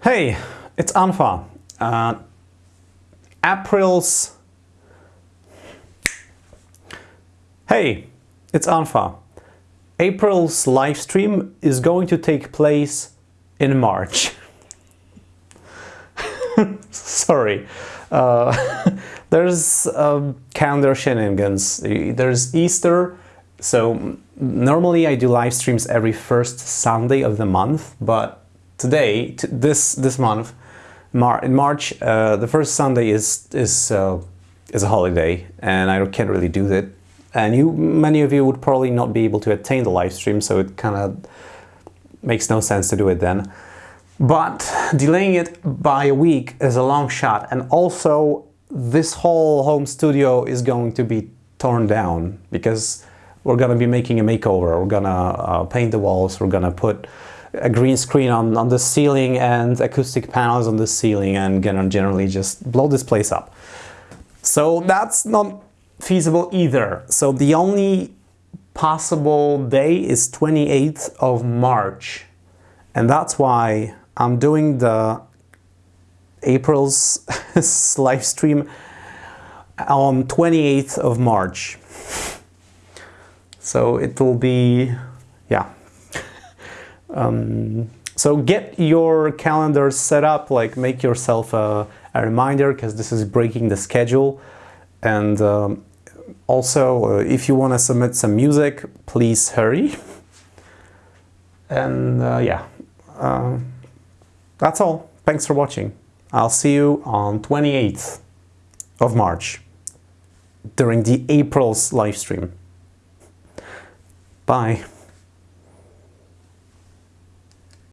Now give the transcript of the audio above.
Hey, it's Anfa. Uh, April's... Hey, it's Anfa. April's live stream is going to take place in March. Sorry. Uh, there's uh, calendar shenanigans. There's Easter, so normally I do live streams every first Sunday of the month, but today, this this month, Mar in March, uh, the first Sunday is is uh, is a holiday, and I can't really do that. And you, many of you would probably not be able to attain the live stream, so it kind of makes no sense to do it then. But delaying it by a week is a long shot, and also this whole home studio is going to be torn down because we're going to be making a makeover. We're going to uh, paint the walls, we're going to put a green screen on, on the ceiling and acoustic panels on the ceiling and gonna generally just blow this place up. So that's not feasible either. So the only possible day is 28th of March. And that's why I'm doing the April's live stream on 28th of March. So it will be, yeah, um, so get your calendar set up, like make yourself a, a reminder because this is breaking the schedule. And um, also, uh, if you want to submit some music, please hurry. And uh, yeah, uh, that's all. Thanks for watching. I'll see you on 28th of March during the April's live stream. Bye.